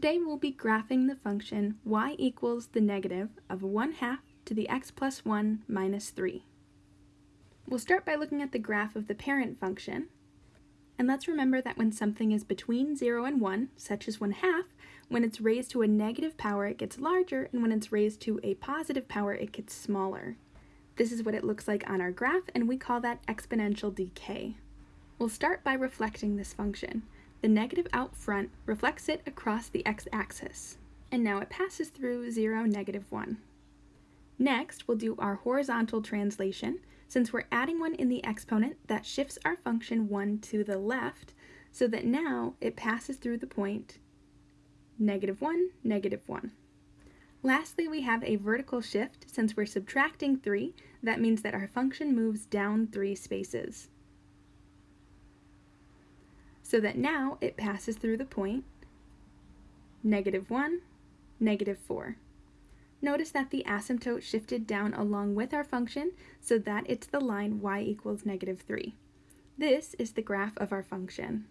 Today we'll be graphing the function y equals the negative of 1 half to the x plus 1 minus 3. We'll start by looking at the graph of the parent function. And let's remember that when something is between 0 and 1, such as 1 half, when it's raised to a negative power it gets larger, and when it's raised to a positive power it gets smaller. This is what it looks like on our graph, and we call that exponential decay. We'll start by reflecting this function. The negative out front reflects it across the x-axis, and now it passes through 0, negative 1. Next, we'll do our horizontal translation. Since we're adding one in the exponent, that shifts our function 1 to the left, so that now it passes through the point negative 1, negative 1. Lastly, we have a vertical shift. Since we're subtracting 3, that means that our function moves down 3 spaces so that now it passes through the point negative 1, negative 4. Notice that the asymptote shifted down along with our function so that it's the line y equals negative 3. This is the graph of our function.